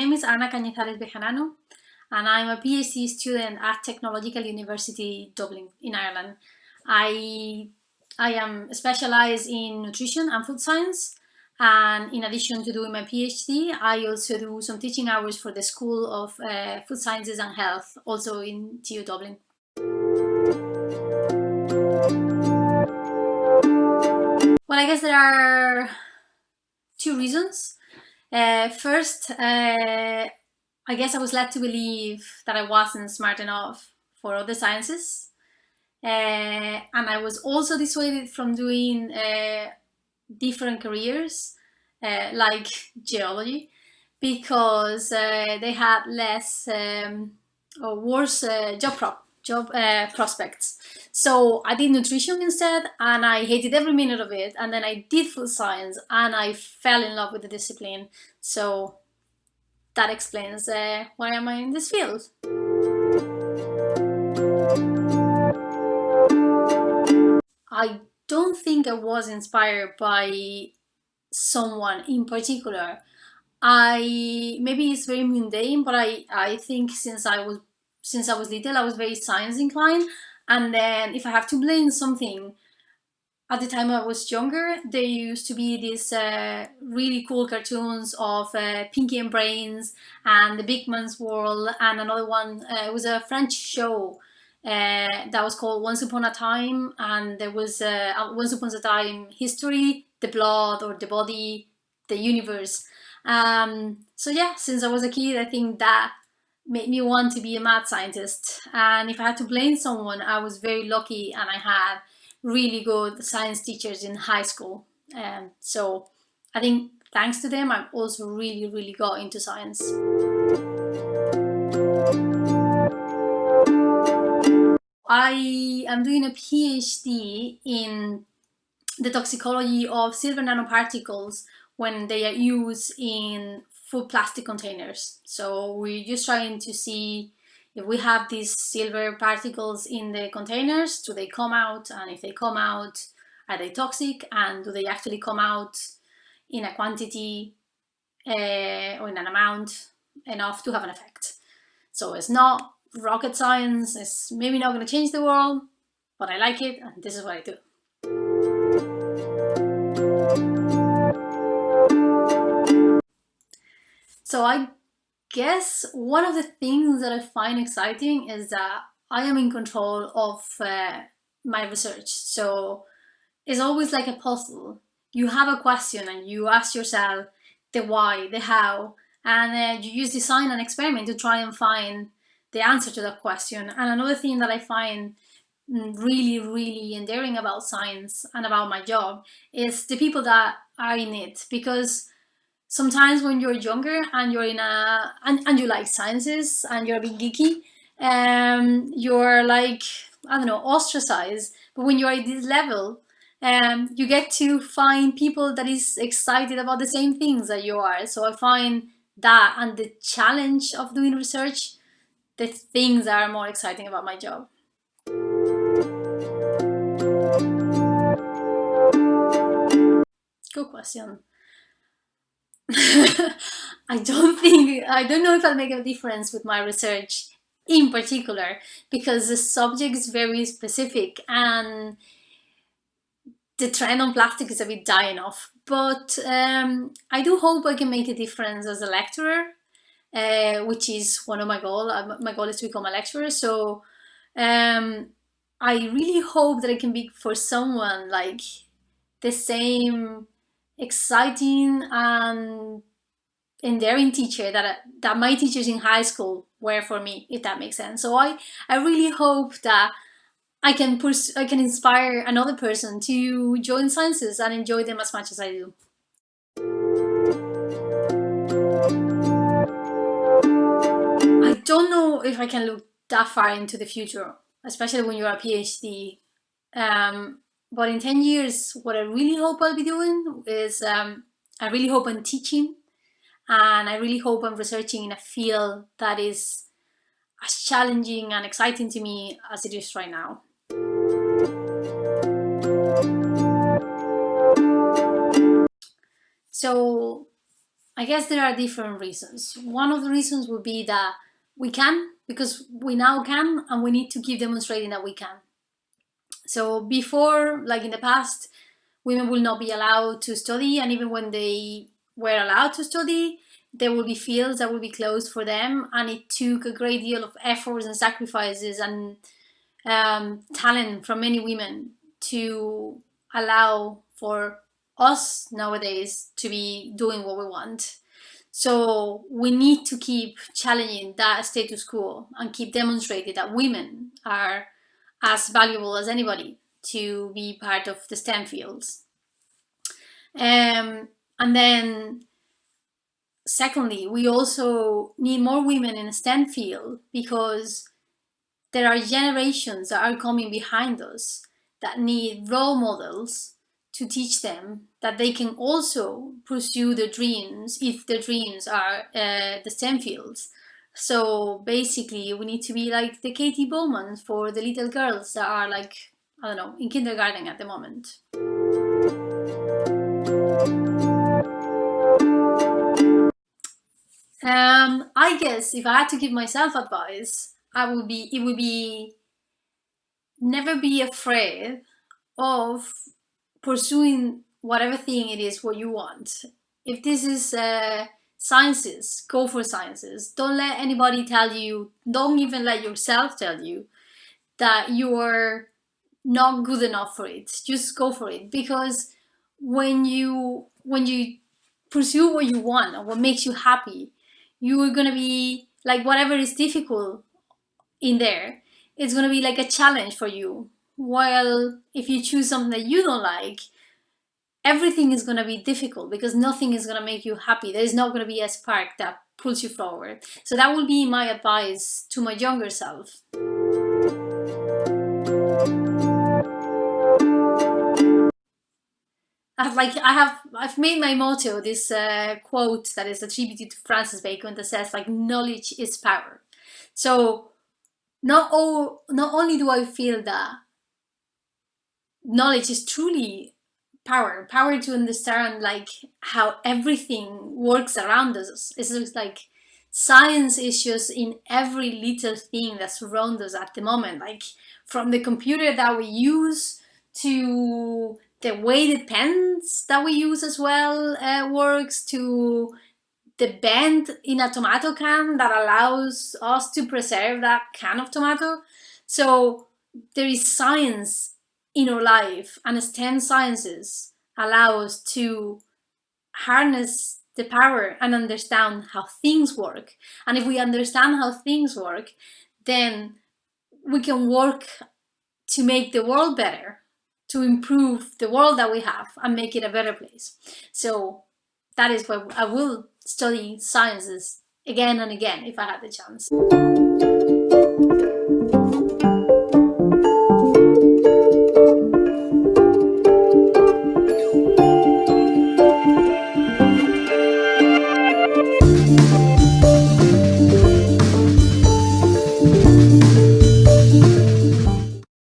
is Ana Cañizares Bejarano and I'm a PhD student at Technological University Dublin in Ireland. I, I am specialized in nutrition and food science and in addition to doing my PhD, I also do some teaching hours for the School of uh, Food Sciences and Health, also in TU Dublin. Well, I guess there are two reasons. Uh, first, uh, I guess I was led to believe that I wasn't smart enough for other sciences. Uh, and I was also dissuaded from doing uh, different careers uh, like geology because they had less um, or worse job prop job uh, prospects. So I did nutrition instead and I hated every minute of it and then I did food science and I fell in love with the discipline. So that explains uh, why am I in this field. I don't think I was inspired by someone in particular. I maybe it's very mundane, but I I think since I was since I was little, I was very science inclined, and then if I have to blame something, at the time I was younger, there used to be these uh, really cool cartoons of uh, Pinky and Brains and The Beakman's World, and another one. Uh, it was a French show uh, that was called Once Upon a Time and there was uh, Once Upon a Time History, the blood or the body, the universe. Um, so yeah, since I was a kid, I think that made me want to be a mad scientist. And if I had to blame someone, I was very lucky and I had really good science teachers in high school. And so I think thanks to them, I've also really, really got into science. I am doing a PhD in the toxicology of silver nanoparticles when they are used in food plastic containers. So we're just trying to see if we have these silver particles in the containers, do they come out? And if they come out, are they toxic? And do they actually come out in a quantity uh, or in an amount enough to have an effect? So it's not rocket science it's maybe not going to change the world, but I like it and this is what I do. So I guess one of the things that I find exciting is that I am in control of uh, my research. So it's always like a puzzle. You have a question and you ask yourself the why, the how, and uh, you use design and experiment to try and find the answer to that question. And another thing that I find really, really endearing about science and about my job is the people that are in it because sometimes when you're younger and you're in a and, and you like sciences and you're a bit geeky um you're like i don't know ostracized but when you're at this level um you get to find people that is excited about the same things that you are so i find that and the challenge of doing research the things that are more exciting about my job. Good question. I don't think, I don't know if I'll make a difference with my research in particular because the subject is very specific and the trend on plastic is a bit dying off. But um, I do hope I can make a difference as a lecturer uh, which is one of my goals. Uh, my goal is to become a lecturer. So um, I really hope that I can be for someone like the same exciting and endearing teacher that that my teachers in high school were for me, if that makes sense. So I I really hope that I can push, I can inspire another person to join sciences and enjoy them as much as I do. I don't know if I can look that far into the future, especially when you're a PhD. Um, but in 10 years, what I really hope I'll be doing is um, I really hope I'm teaching and I really hope I'm researching in a field that is as challenging and exciting to me as it is right now. So I guess there are different reasons. One of the reasons would be that we can, because we now can, and we need to keep demonstrating that we can. So before, like in the past, women will not be allowed to study, and even when they were allowed to study, there will be fields that will be closed for them, and it took a great deal of efforts and sacrifices and um, talent from many women to allow for us nowadays to be doing what we want. So we need to keep challenging that status quo and keep demonstrating that women are as valuable as anybody to be part of the STEM fields. Um, and then secondly, we also need more women in the STEM field because there are generations that are coming behind us that need role models to teach them that they can also pursue their dreams if their dreams are uh, the STEM fields. So basically we need to be like the Katie Bouman for the little girls that are like, I don't know, in kindergarten at the moment. Um, I guess if I had to give myself advice, I would be, it would be never be afraid of pursuing whatever thing it is what you want. If this is uh, sciences, go for sciences. Don't let anybody tell you, don't even let yourself tell you that you're not good enough for it. Just go for it because when you when you pursue what you want or what makes you happy, you are gonna be like whatever is difficult in there, it's gonna be like a challenge for you. While if you choose something that you don't like, everything is gonna be difficult because nothing is gonna make you happy. There is not gonna be a spark that pulls you forward. So that will be my advice to my younger self. I've like I have I've made my motto this uh, quote that is attributed to Francis Bacon that says like knowledge is power. So not all not only do I feel that knowledge is truly power, power to understand like how everything works around us. It's just like science issues in every little thing that surrounds us at the moment, like from the computer that we use to the weighted pens that we use as well uh, works to the bend in a tomato can that allows us to preserve that can of tomato. So there is science in our life and STEM sciences allow us to harness the power and understand how things work. And if we understand how things work, then we can work to make the world better to improve the world that we have and make it a better place. So that is why I will study sciences again and again if I had the chance.